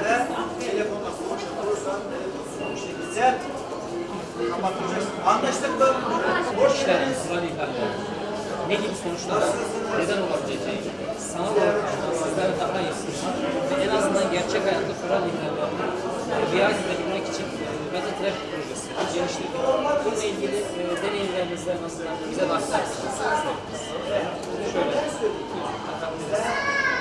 ileride telefonla sonuç alırsan telefon sonuç e, gitsen şey kapatacaksın. Anlaştık mı? Hoş geldiniz. Ne gibi sonuçlar? Neden olabileceği? Sanal olarak sizler daha iyisiniz. Ve en azından gerçek hayatta kural ihlalerini riayet edebilmek için Meta Traffic projesi geliştirdik. Bununla ilgili e, deneyimlerinizle nasıl bize bahsedersiniz? Şöyle. Bakabiliriz.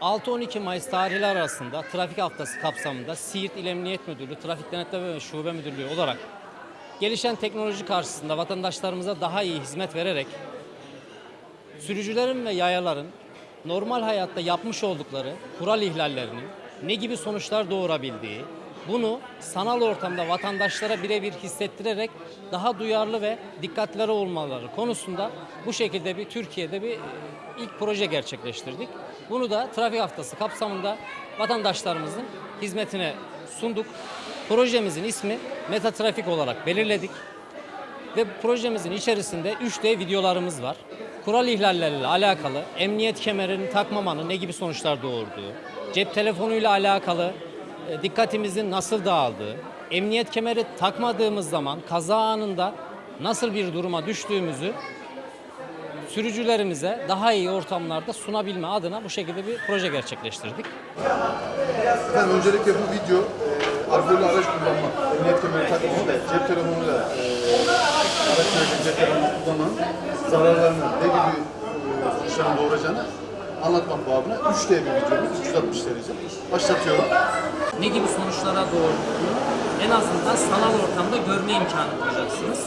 6-12 Mayıs tarihleri arasında trafik haftası kapsamında Siirt İl Emniyet Müdürlüğü, Trafik Denetleme ve Şube Müdürlüğü olarak gelişen teknoloji karşısında vatandaşlarımıza daha iyi hizmet vererek sürücülerin ve yayaların normal hayatta yapmış oldukları kural ihlallerinin ne gibi sonuçlar doğurabildiği, bunu sanal ortamda vatandaşlara birebir hissettirerek daha duyarlı ve dikkatleri olmaları konusunda bu şekilde bir Türkiye'de bir e, ilk proje gerçekleştirdik. Bunu da trafik haftası kapsamında vatandaşlarımızın hizmetine sunduk. Projemizin ismi Meta Trafik olarak belirledik. Ve projemizin içerisinde 3D videolarımız var. Kural ihlalleriyle alakalı, emniyet kemerini takmamanın ne gibi sonuçlar doğurduğu, cep telefonuyla alakalı dikkatimizin nasıl dağıldığı, emniyet kemeri takmadığımız zaman kaza anında nasıl bir duruma düştüğümüzü sürücülerimize daha iyi ortamlarda sunabilme adına bu şekilde bir proje gerçekleştirdik. Efendim öncelikle bu video e, alkollü araç kullanma, emniyet kemeri takmama ve cep telefonuyla e, araç sürerken cep telefonu kullanan zararlarını ne gibi e, doğuracağını anlatmak babına 3D bir videomuz 360 derece. Başlatıyorum. Ne gibi sonuçlara doğurduğunu en azından sanal ortamda görme imkanı bulacaksınız.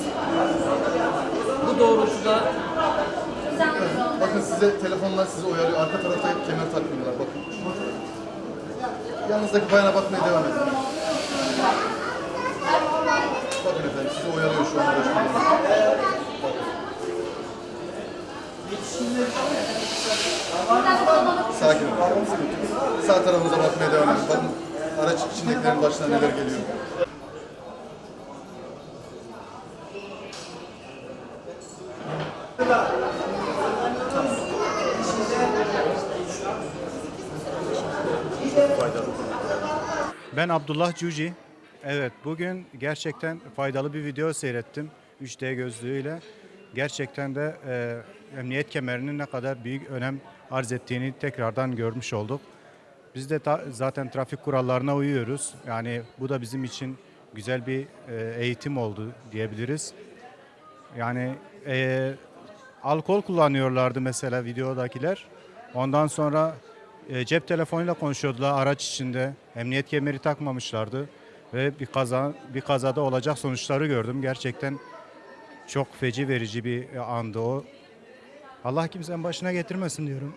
Bu doğrultuda Bakın size telefonlar sizi uyarıyor. Arka tarafta kemer takmıyorlar bakın. Yanınızdaki bayana bakmaya devam edin. Bakın efendim sizi uyarıyor şu an araç kullanırken. Sakin olun. Sağ tarafınıza bakmaya devam edin. Bakın araç içindekilerin başına neler geliyor. Ben Abdullah Cuci. Evet bugün gerçekten faydalı bir video seyrettim 3D gözlüğüyle. Gerçekten de e, emniyet kemerinin ne kadar büyük önem arz ettiğini tekrardan görmüş olduk. Biz de ta- zaten trafik kurallarına uyuyoruz. Yani bu da bizim için güzel bir e, eğitim oldu diyebiliriz. Yani e, alkol kullanıyorlardı mesela videodakiler. Ondan sonra e, cep telefonuyla konuşuyordular araç içinde. Emniyet kemeri takmamışlardı ve bir kaza bir kazada olacak sonuçları gördüm. Gerçekten çok feci verici bir andı o. Allah kimsenin başına getirmesin diyorum.